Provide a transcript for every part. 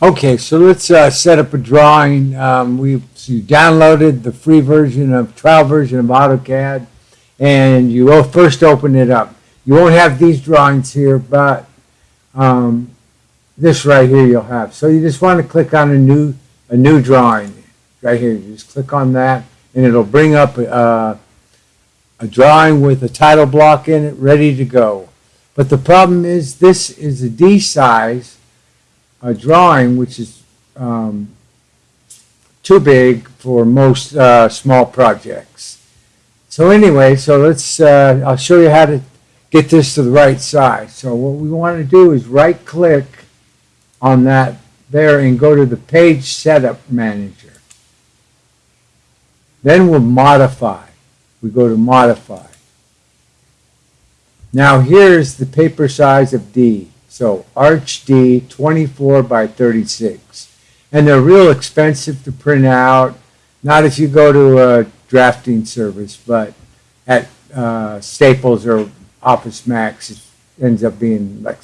Okay, so let's uh, set up a drawing. Um, we so you downloaded the free version of trial version of AutoCAD, and you will first open it up. You won't have these drawings here, but um, this right here you'll have. So you just want to click on a new a new drawing right here. You just click on that, and it'll bring up uh, a drawing with a title block in it, ready to go. But the problem is this is a D size a drawing which is um, too big for most uh, small projects. So anyway, so let's, uh, I'll show you how to get this to the right size. So what we want to do is right click on that there and go to the page setup manager. Then we'll modify. We go to modify. Now here's the paper size of D. So Arch D 24 by 36. And they're real expensive to print out. Not if you go to a drafting service, but at uh, Staples or Office Max, it ends up being like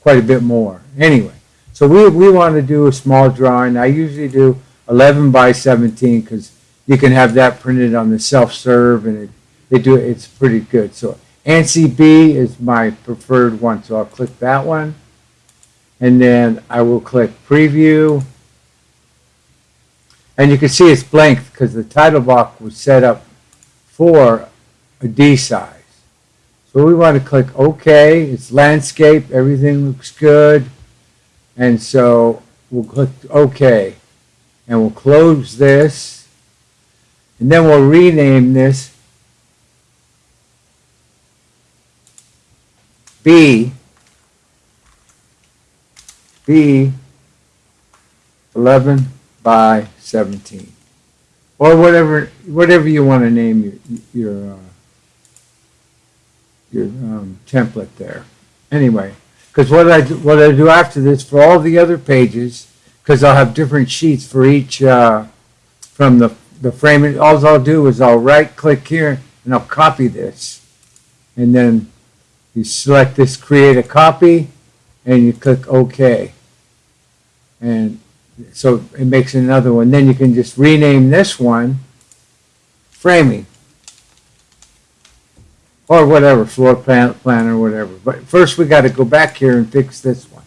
quite a bit more. Anyway, so we, we want to do a small drawing. I usually do 11 by 17 because you can have that printed on the self-serve and it, they do it's pretty good. So ANSI B is my preferred one, so I'll click that one. And then I will click Preview. And you can see it's blank because the title block was set up for a D size. So we want to click OK. It's landscape. Everything looks good. And so we'll click OK. And we'll close this. And then we'll rename this B, B 11 by 17. Or whatever, whatever you want to name your, your, uh, your um, template there. Anyway, because what I, do- what I do after this for all the other pages, because I'll have different sheets for each, uh, from the, the frame, all I'll do is I'll right click here and I'll copy this. And then you select this create a copy and you click OK. And so it makes another one. Then you can just rename this one framing or whatever, floor plan, plan or whatever. But first we got to go back here and fix this one.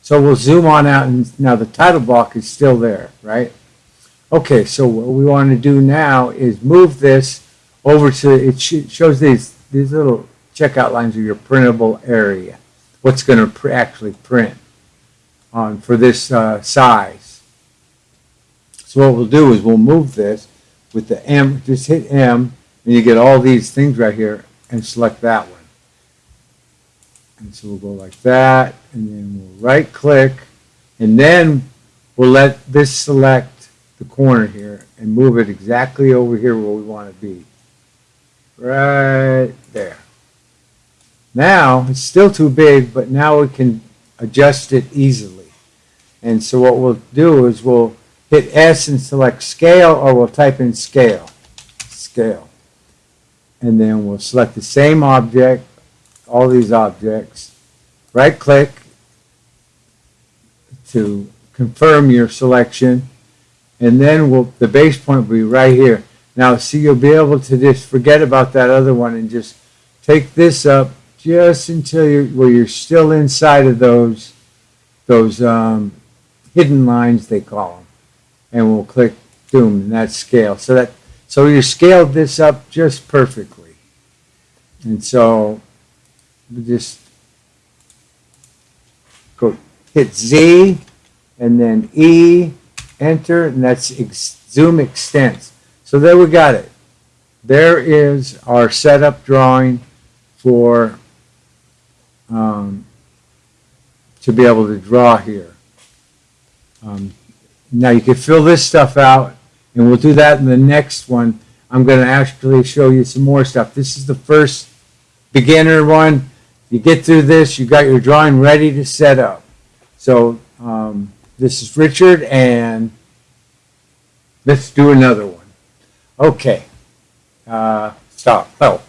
So we'll zoom on out and now the title block is still there, right? Okay, so what we want to do now is move this over to, it shows these, these little checkout lines are your printable area. What's going to pr- actually print on for this uh, size. So what we'll do is we'll move this with the M, just hit M, and you get all these things right here, and select that one. And so we'll go like that, and then we'll right click, and then we'll let this select the corner here and move it exactly over here where we want to be. Right. Now, it's still too big, but now we can adjust it easily. And so what we'll do is we'll hit S and select scale, or we'll type in scale, scale. And then we'll select the same object, all these objects, right click to confirm your selection, and then we'll, the base point will be right here. Now, see, you'll be able to just forget about that other one and just take this up just until you're, where you're still inside of those, those um, hidden lines, they call them. And we'll click boom, and that scale. So that, so you scaled this up just perfectly. And so we just go hit Z and then E, enter, and that's ex zoom extents. So there we got it. There is our setup drawing for um, to be able to draw here. Um, now you can fill this stuff out, and we'll do that in the next one. I'm going to actually show you some more stuff. This is the first beginner one. You get through this, you got your drawing ready to set up. So um, this is Richard, and let's do another one. Okay. Uh, stop. Oh.